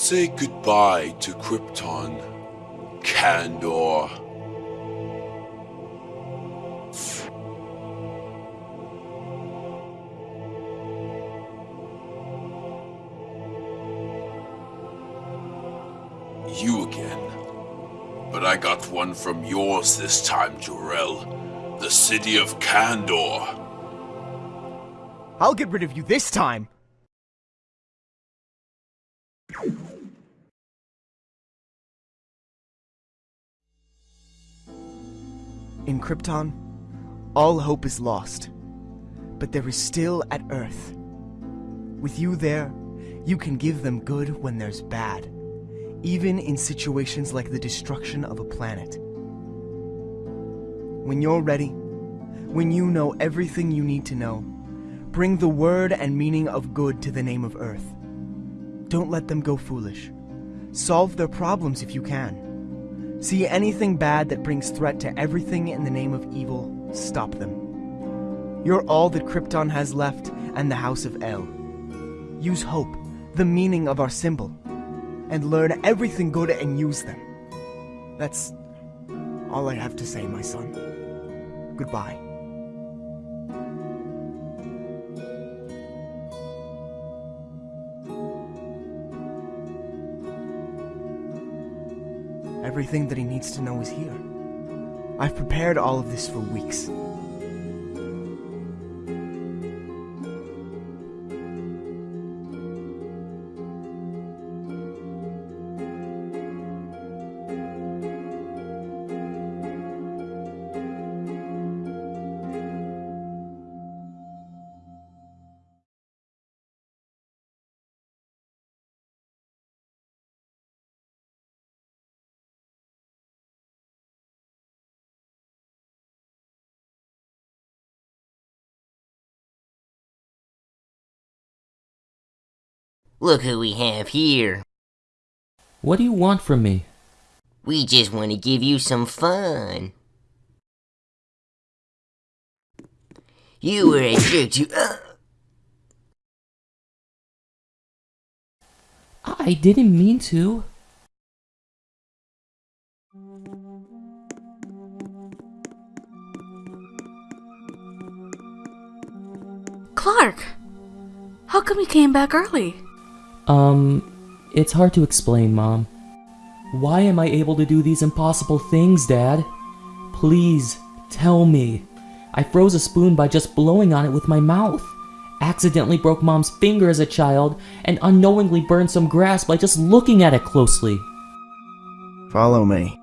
Say goodbye to Krypton, Kandor. You again. But I got one from yours this time, Jor-El. The city of Kandor. I'll get rid of you this time! In Krypton, all hope is lost. But there is still at Earth. With you there, you can give them good when there's bad. Even in situations like the destruction of a planet. When you're ready, when you know everything you need to know, bring the word and meaning of good to the name of Earth. Don't let them go foolish. Solve their problems if you can. See anything bad that brings threat to everything in the name of evil, stop them. You're all that Krypton has left and the House of El. Use hope, the meaning of our symbol, and learn everything good and use them. That's all I have to say, my son. Goodbye. Everything that he needs to know is here. I've prepared all of this for weeks. Look who we have here. What do you want from me? We just want to give you some fun. You were a jerk to. Uh, I didn't mean to. Clark! How come you came back early? Um, it's hard to explain, Mom. Why am I able to do these impossible things, Dad? Please, tell me. I froze a spoon by just blowing on it with my mouth. Accidentally broke Mom's finger as a child, and unknowingly burned some grass by just looking at it closely. Follow me.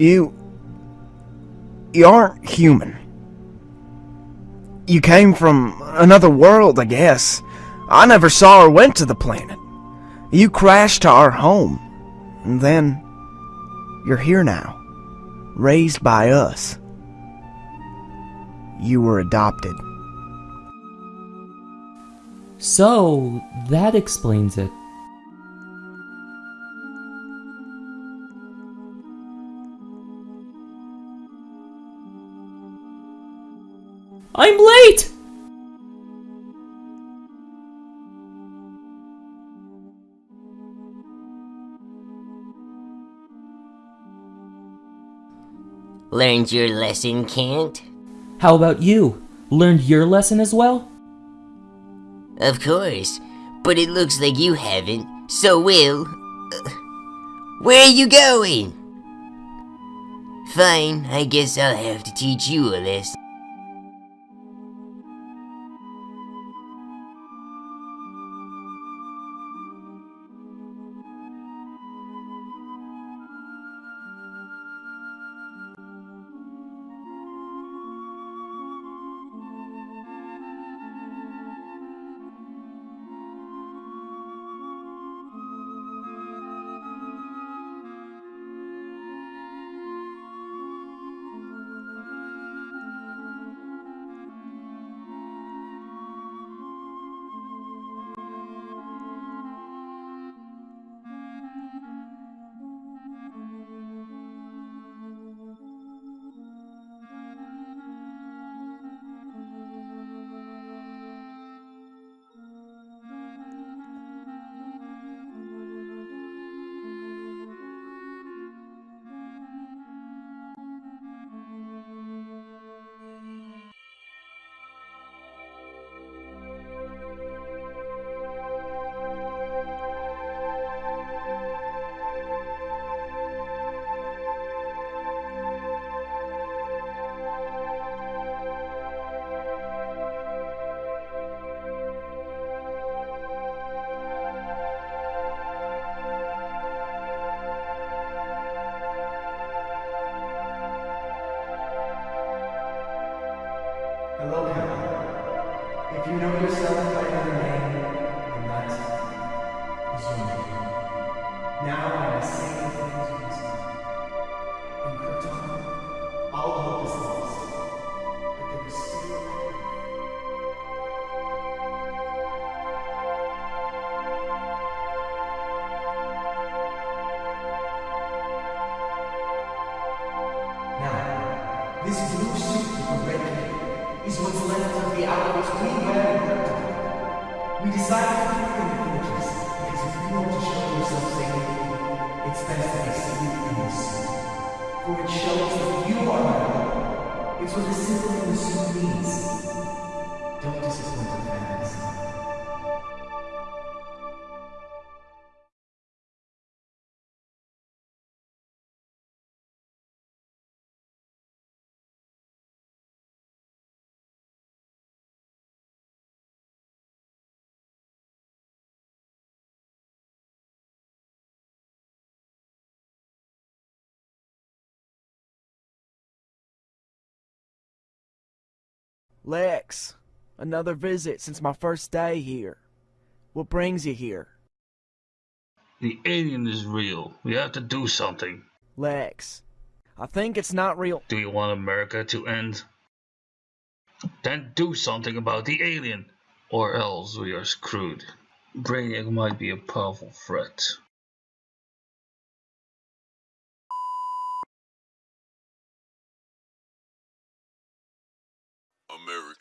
You. You aren't human. You came from another world, I guess. I never saw or went to the planet. You crashed to our home. And then. You're here now. Raised by us. You were adopted. So, that explains it. I'm late! learned your lesson, Kent? How about you? Learned your lesson as well? Of course, but it looks like you haven't, so Will. Uh, where are you going? Fine, I guess I'll have to teach you a lesson. Hello, If you know yourself by another name, then that is your name. Now hope. It's what the symbol in the suit means. Don't disappoint the fans. Lex, another visit since my first day here. What brings you here? The alien is real. We have to do something. Lex, I think it's not real. Do you want America to end? Then do something about the alien, or else we are screwed. Brainiac might be a powerful threat.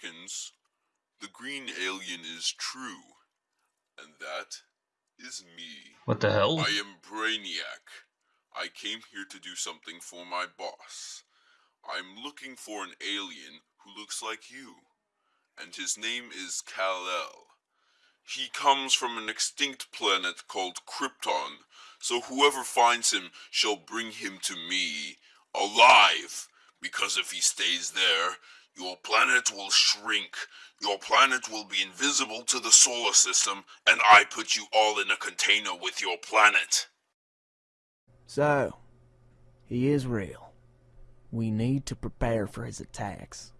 Americans, the green alien is true, and that is me. What the hell? I am Brainiac. I came here to do something for my boss. I'm looking for an alien who looks like you, and his name is Kal-El. He comes from an extinct planet called Krypton, so whoever finds him shall bring him to me alive, because if he stays there, your planet will shrink. Your planet will be invisible to the solar system, and I put you all in a container with your planet. So, he is real. We need to prepare for his attacks.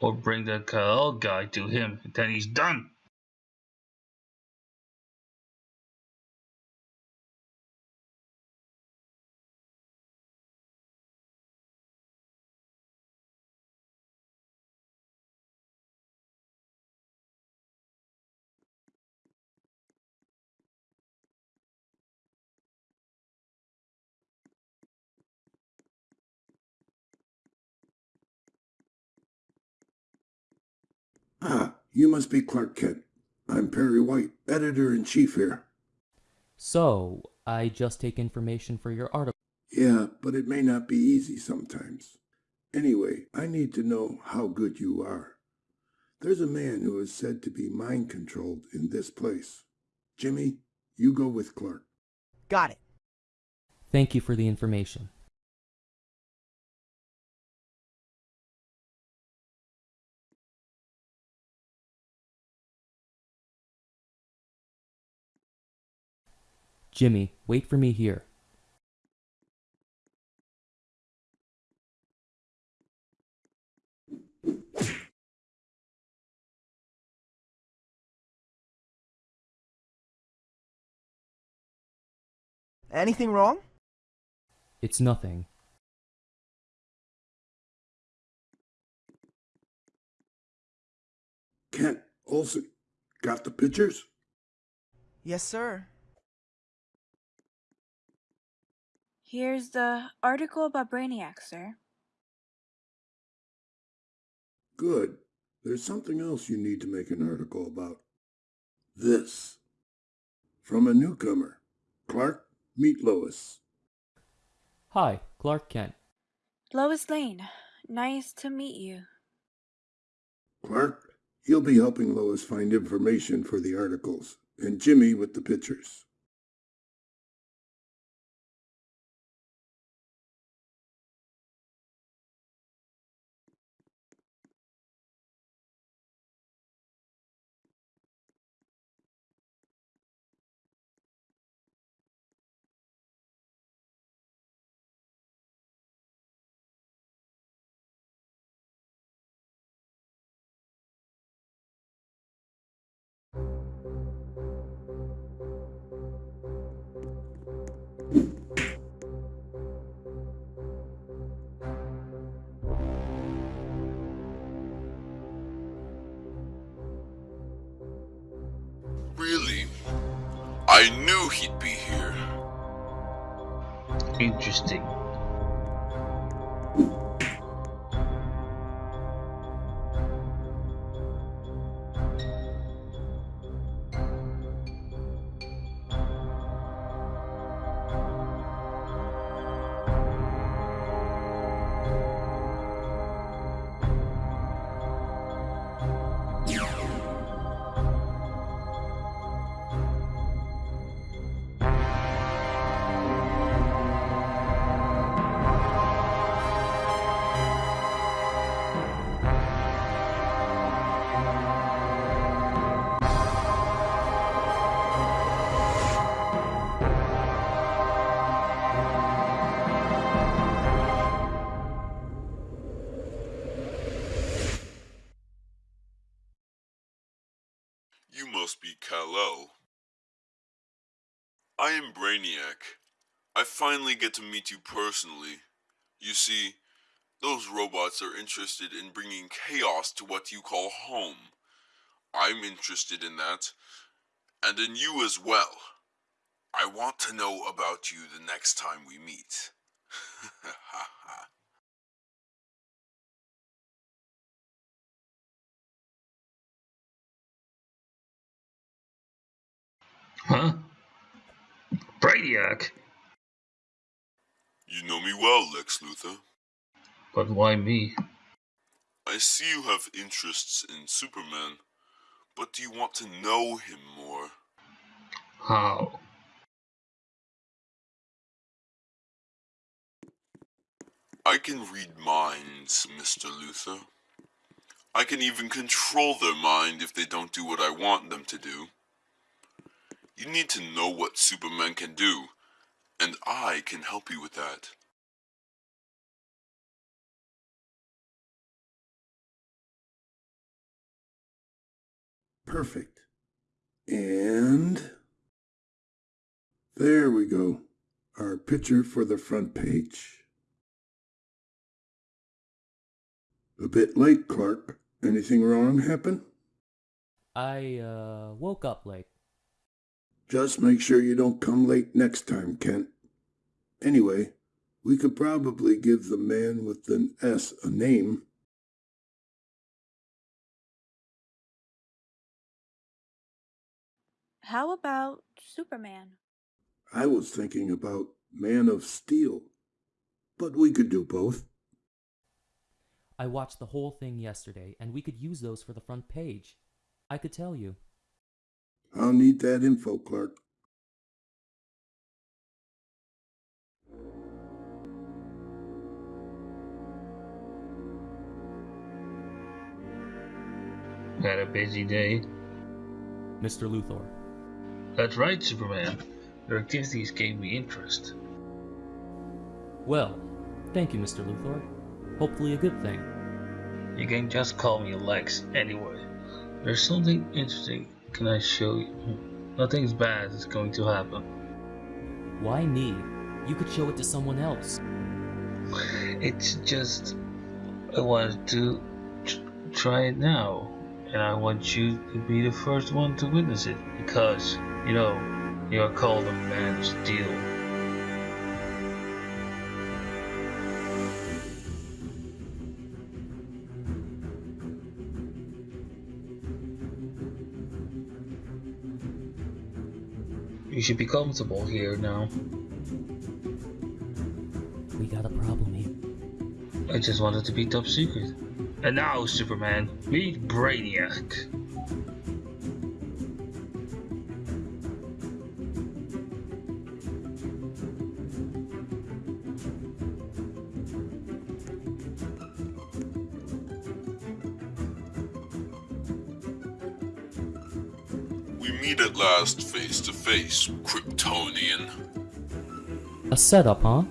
Or bring the Kal guy to him, then he's done. Ah, you must be Clark Kent. I'm Perry White, editor in chief here. So, I just take information for your article. Yeah, but it may not be easy sometimes. Anyway, I need to know how good you are. There's a man who is said to be mind controlled in this place. Jimmy, you go with Clark. Got it. Thank you for the information. Jimmy, wait for me here. Anything wrong? It's nothing. Kent, Olsen, got the pictures? Yes, sir. Here's the article about Brainiac, sir. Good. There's something else you need to make an article about. This. From a newcomer. Clark, meet Lois. Hi, Clark Kent. Lois Lane, nice to meet you. Clark, you'll be helping Lois find information for the articles, and Jimmy with the pictures. I knew he'd be here. Interesting. Brainiac. I finally get to meet you personally. You see, those robots are interested in bringing chaos to what you call home. I'm interested in that, and in you as well. I want to know about you the next time we meet. Huh? Brainiac? you know me well, Lex Luthor. But why me? I see you have interests in Superman, but do you want to know him more? How? I can read minds, Mr. Luthor. I can even control their mind if they don't do what I want them to do. You need to know what Superman can do, and I can help you with that. Perfect. And there we go. Our picture for the front page. A bit late, Clark. Anything wrong happen? I, uh, woke up late. Just make sure you don't come late next time, Kent. Anyway, we could probably give the man with an S a name. How about Superman? I was thinking about Man of Steel, but we could do both. I watched the whole thing yesterday, and we could use those for the front page. I could tell you. I'll need that info, Clark. Had a busy day. Mr. Luthor. That's right, Superman. Your activities gave me interest. Well, thank you, Mr. Luthor. Hopefully a good thing. You can just call me Lex anyway. There's something interesting can I show you? Nothing's bad is going to happen. Why me? You could show it to someone else. It's just I wanted to try it now, and I want you to be the first one to witness it because you know you are called a man of steel. Should be comfortable here now. We got a problem here. I just wanted to be top secret. And now, Superman, meet Brainiac. We meet at last face to face, Kryptonian. A setup, huh?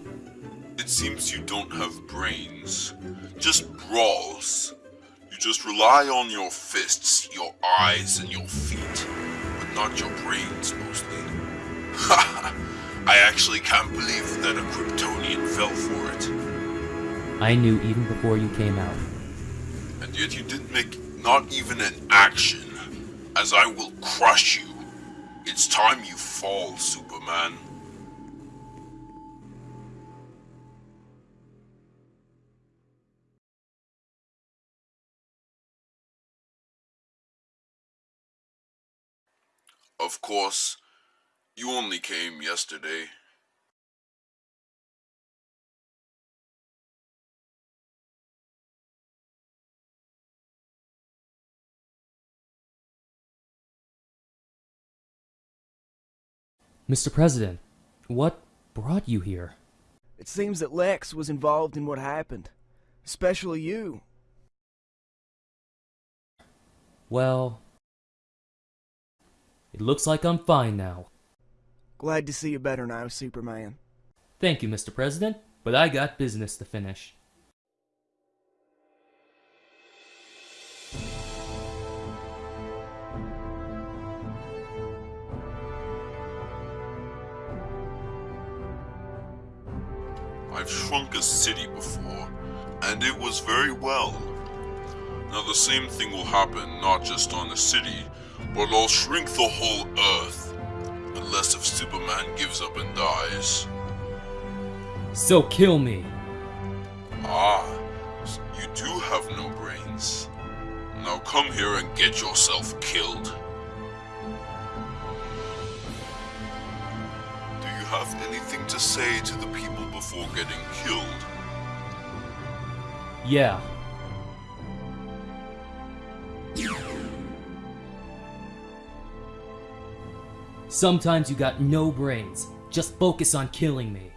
It seems you don't have brains, just brawls. You just rely on your fists, your eyes, and your feet. But not your brains mostly. Ha! I actually can't believe that a Kryptonian fell for it. I knew even before you came out. And yet you didn't make not even an action, as I will crush you. It's time you fall, Superman. Of course, you only came yesterday. Mr. President, what brought you here? It seems that Lex was involved in what happened. Especially you. Well, it looks like I'm fine now. Glad to see you better now, Superman. Thank you, Mr. President, but I got business to finish. I've shrunk a city before, and it was very well. Now the same thing will happen not just on the city, but I'll shrink the whole Earth. Unless if Superman gives up and dies. So kill me. Ah, you do have no brains. Now come here and get yourself killed. Have anything to say to the people before getting killed? Yeah. Sometimes you got no brains. Just focus on killing me.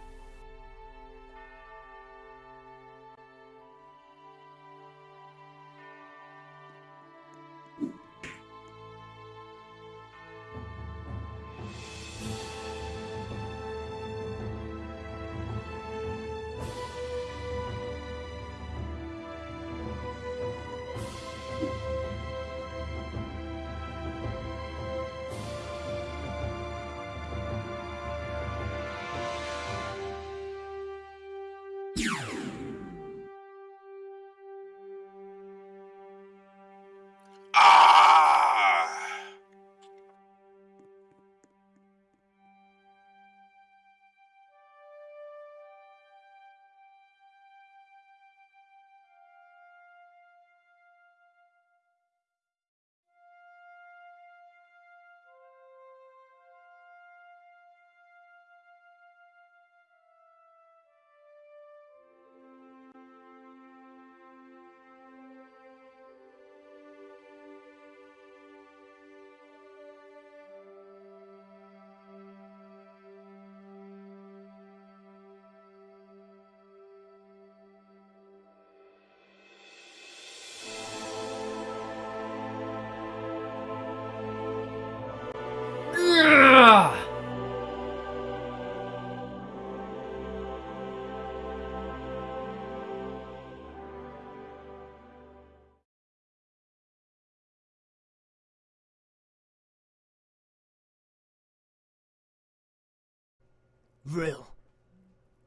Vril.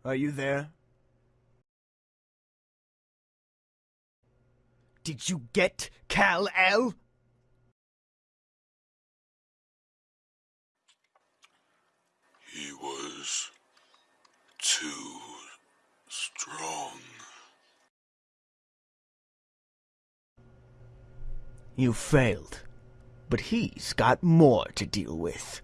Are you there? Did you get Kal-El? He was too strong. You failed. But he's got more to deal with.